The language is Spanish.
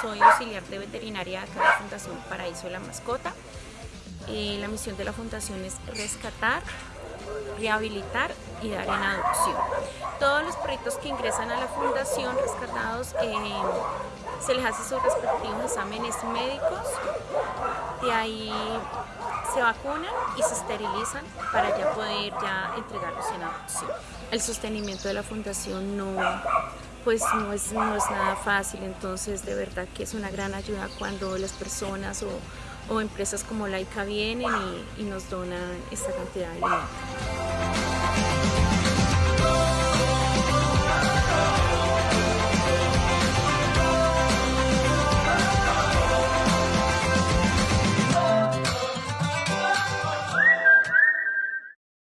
soy auxiliar de veterinaria acá en la Fundación Paraíso de la Mascota. Eh, la misión de la fundación es rescatar, rehabilitar y dar en adopción. Todos los proyectos que ingresan a la fundación rescatados eh, se les hace sus respectivos exámenes médicos, de ahí se vacunan y se esterilizan para ya poder ya entregarlos en adopción. El sostenimiento de la fundación no, pues no es, nada fácil, entonces de verdad que es una gran ayuda cuando las personas o, empresas como Laika vienen y, y nos donan esta cantidad de alimentos.